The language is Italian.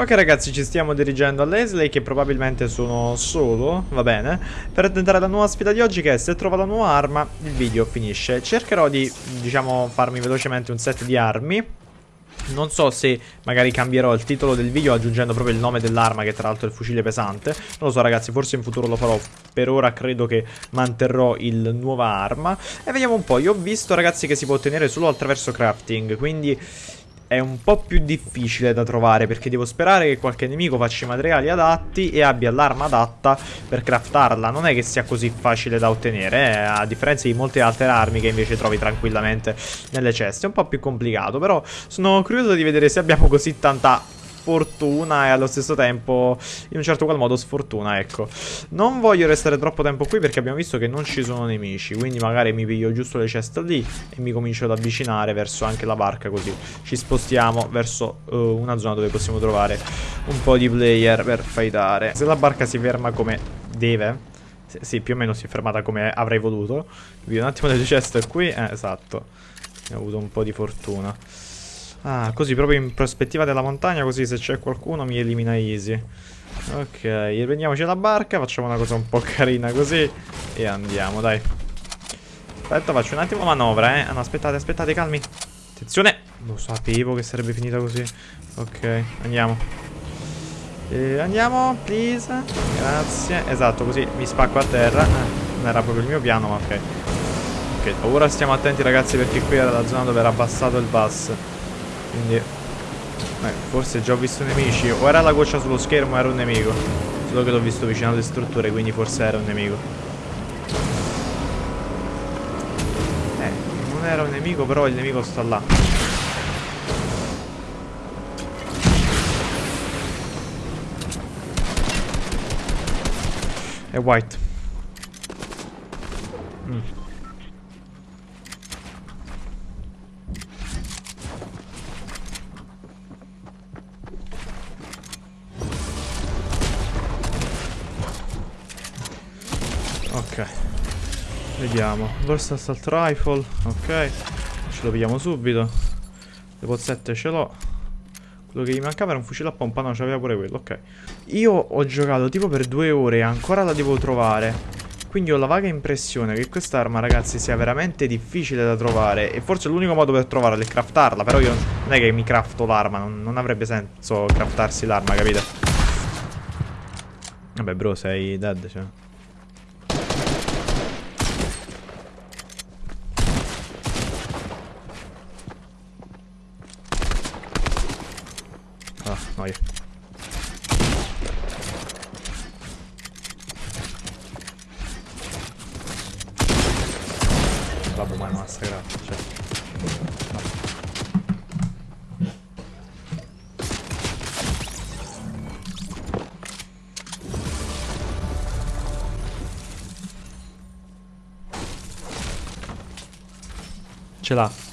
Ok ragazzi ci stiamo dirigendo a Leslie che probabilmente sono solo, va bene? Per tentare la nuova sfida di oggi che è se trovo la nuova arma il video finisce. Cercherò di diciamo farmi velocemente un set di armi. Non so se magari cambierò il titolo del video aggiungendo proprio il nome dell'arma che tra l'altro è il fucile pesante. Non lo so ragazzi, forse in futuro lo farò. Per ora credo che manterrò il nuova arma. E vediamo un po', io ho visto ragazzi che si può ottenere solo attraverso crafting Quindi è un po' più difficile da trovare perché devo sperare che qualche nemico faccia i materiali adatti e abbia l'arma adatta per craftarla. Non è che sia così facile da ottenere, eh? a differenza di molte altre armi che invece trovi tranquillamente nelle ceste. È un po' più complicato, però sono curioso di vedere se abbiamo così tanta fortuna e allo stesso tempo in un certo qual modo sfortuna, ecco. Non voglio restare troppo tempo qui perché abbiamo visto che non ci sono nemici, quindi magari mi piglio giusto le ceste lì e mi comincio ad avvicinare verso anche la barca così ci spostiamo verso uh, una zona dove possiamo trovare un po' di player per fightare. Se la barca si ferma come deve, sì, più o meno si è fermata come avrei voluto. Vi un attimo delle ceste qui. Eh, esatto. Ho avuto un po' di fortuna. Ah, così proprio in prospettiva della montagna, così se c'è qualcuno mi elimina easy. Ok, riprendiamoci la barca, facciamo una cosa un po' carina così e andiamo, dai. Aspetta, faccio un attimo manovra, eh. Ah, no, aspettate, aspettate, calmi. Attenzione. Lo sapevo che sarebbe finita così. Ok, andiamo. E andiamo, please. Grazie. Esatto, così mi spacco a terra. Eh, non era proprio il mio piano, ma ok. Ok, ora stiamo attenti ragazzi perché qui era la zona dove era abbassato il bus. Quindi eh, Forse già ho visto nemici. O era la goccia sullo schermo era un nemico. Solo che l'ho visto vicino alle strutture Quindi forse era un nemico. Eh Non era un nemico però il nemico sta là. È white. Mm. Ok Vediamo Burst Assault Rifle Ok Ce lo pigliamo subito Le pozzette ce l'ho Quello che gli mancava era un fucile a pompa No c'aveva pure quello Ok Io ho giocato tipo per due ore E ancora la devo trovare quindi ho la vaga impressione che quest'arma, ragazzi, sia veramente difficile da trovare. E forse l'unico modo per trovarla è craftarla. Però io non è che mi crafto l'arma. Non, non, avrebbe senso craftarsi l'arma, capite? Vabbè, bro, sei dead, cioè. Noia. Vabbè, ma è massacrato, cioè. Ce l'ha.